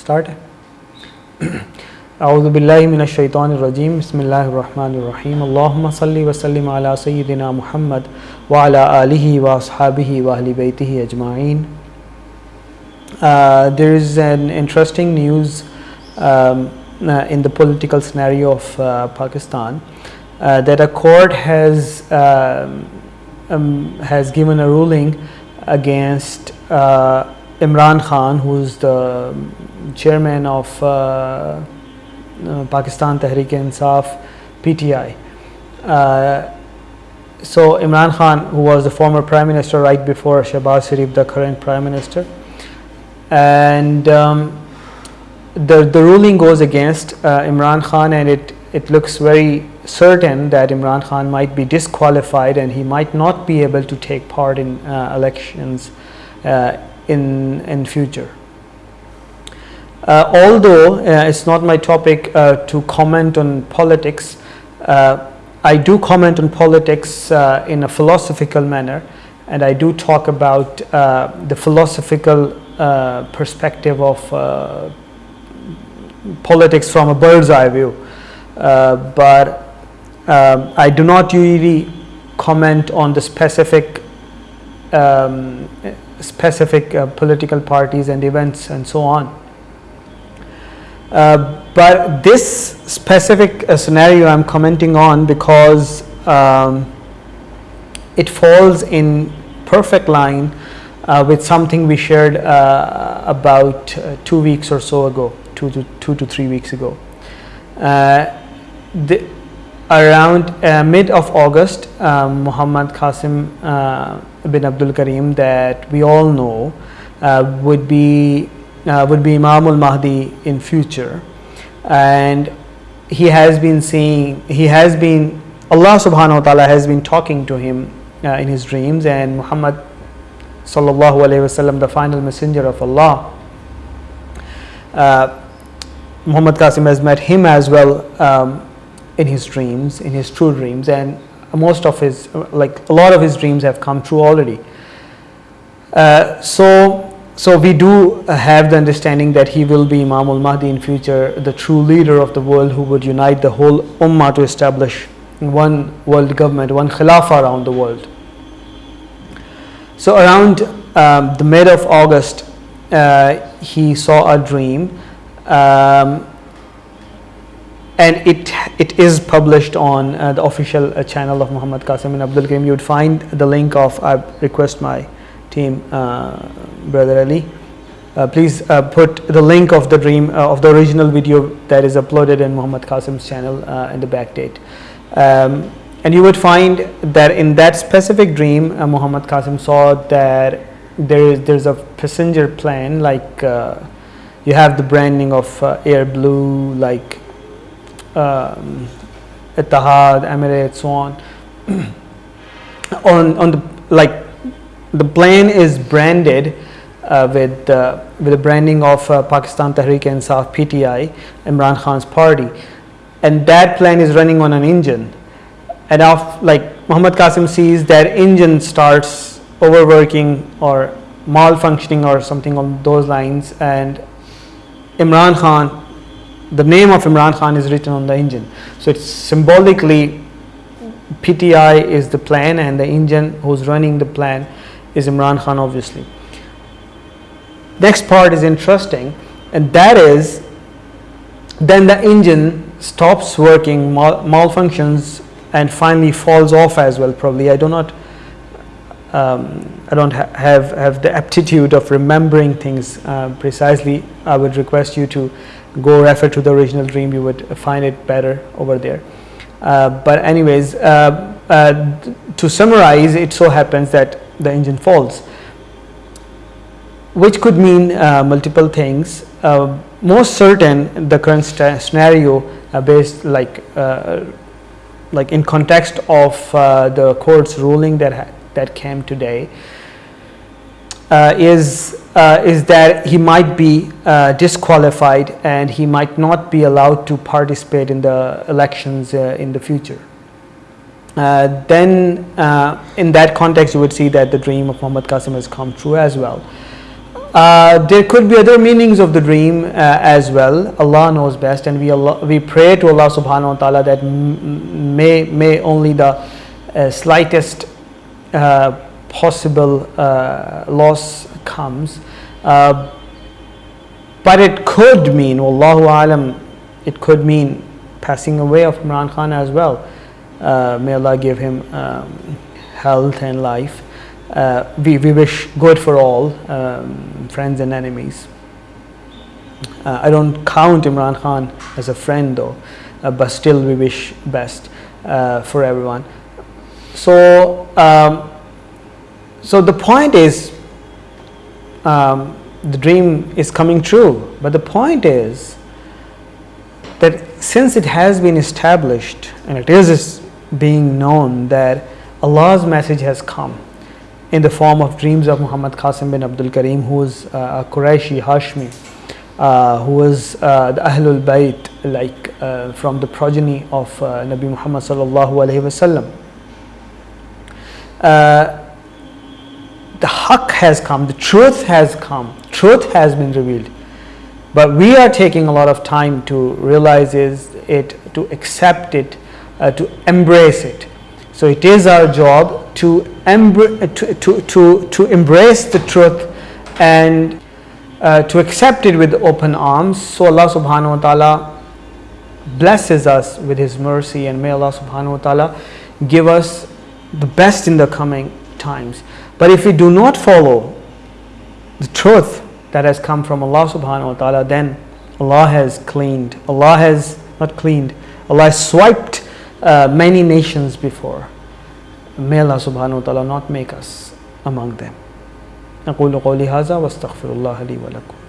Start. أعوذ بالله من الشيطان الرجيم بسم الله الرحمن الرحيم اللهم صل وسلم على سيدنا محمد وعلى آله وأصحابه وأهل بيته أجمعين uh, There is an interesting news um, uh, in the political scenario of uh, Pakistan uh, that a court has um, um, has given a ruling against uh, Imran Khan who is the chairman of uh, uh, Pakistan Tehreek-e-Insaf PTI. Uh, so Imran Khan who was the former prime minister right before Shehbaz Sharif the current prime minister and um, the, the ruling goes against uh, Imran Khan and it, it looks very certain that Imran Khan might be disqualified and he might not be able to take part in uh, elections uh, in, in future. Uh, although uh, it's not my topic uh, to comment on politics, I do comment on politics in a philosophical manner and I do talk about the philosophical perspective of politics from a bird's eye view. Uh, but um, I do not usually comment on the specific um, specific uh, political parties and events and so on. Uh, but this specific uh, scenario I'm commenting on because um, it falls in perfect line uh, with something we shared uh, about two weeks or so ago two to two to three weeks ago. Uh, the, around uh, mid of August, um, Muhammad Qasim uh, bin Abdul Karim that we all know uh, would be uh, would be Imam al Mahdi in future, and he has been seeing he has been Allah Subhanahu wa Taala has been talking to him uh, in his dreams, and Muhammad Sallallahu Alaihi Wasallam, the final messenger of Allah. Muhammad Qasim has met him as well um, in his dreams, in his true dreams, and most of his, like a lot of his dreams have come true already. Uh, so, so we do have the understanding that he will be Imam al-Mahdi in future, the true leader of the world who would unite the whole ummah to establish one world government, one khilafah around the world. So around um, the mid of August, uh, he saw a dream um, and it it is published on uh, the official uh, channel of Muhammad Qasim and Abdul Karim. You would find the link of I request my team, uh, brother Ali. Uh, please uh, put the link of the dream uh, of the original video that is uploaded in Muhammad Qasim's channel in the backdate. Um, and you would find that in that specific dream, Muhammad Qasim saw that there is there's a passenger plane like you have the branding of Air Blue like um, Etihad, Emirates, so on. on on the like the plane is branded uh, with uh, with the branding of uh, Pakistan Tehreek-e-Insaf PTI, Imran Khan's party, and that plane is running on an engine. And of like Muhammad Qasim sees that engine starts overworking or malfunctioning or something on those lines, and Imran Khan, the name of Imran Khan is written on the engine. So it's symbolically PTI is the plan and the engine who's running the plan is Imran Khan obviously. Next part is interesting and that is then the engine stops working, mal malfunctions and finally falls off as well probably. I do not um, I don't ha have, have the aptitude of remembering things uh, precisely, I would request you to go refer to the original dream, you would find it better over there. Uh, but anyways, uh, uh to summarize, it so happens that the engine falls, which could mean uh, multiple things. Uh, most certain, the current scenario based like like in context of the court's ruling that that came today uh, is uh, is that he might be uh, disqualified and he might not be allowed to participate in the elections uh, in the future. Uh, then uh, in that context you would see that the dream of Muhammad Qasim has come true as well. uh, there could be other meanings of the dream as well. Allah knows best, and we Allah, we pray to Allah Subhanahu wa Taala that may may only the slightest possible uh, loss comes. Uh, but it could mean, Wallahu alam, it could mean passing away of Imran Khan as well. Uh, may Allah give him um, health and life. Uh, we, we wish good for all, um, friends and enemies. Uh, I don't count Imran Khan as a friend though, uh, but still we wish best for everyone. So, um, so the point is, um, the dream is coming true, but the point is that since it has been established and it is being known that Allah's message has come in the form of dreams of Muhammad Qasim bin Abdul Karim, who was uh, a Qurayshi Hashmi, uh, who was uh, the Ahlul Bayt, like uh, from the progeny of uh, Nabi Muhammad sallallahu alaihi wasallam. Uh, the haqq has come, the truth has come, truth has been revealed. But we are taking a lot of time to realize it, to accept it, uh, to embrace it. So it is our job to, embr- to, to, to, to embrace the truth and uh, to accept it with open arms. So Allah subhanahu wa ta'ala blesses us with His mercy and may Allah subhanahu wa ta'ala give us the best in the coming times. But if we do not follow the truth that has come from Allah subhanahu wa ta'ala, then Allah has cleaned, Allah has not cleaned, Allah has swiped uh, many nations before. May Allah subhanahu wa ta'ala not make us among them. أقول قولي هذا واستغفر الله لي ولكم